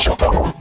Shut up.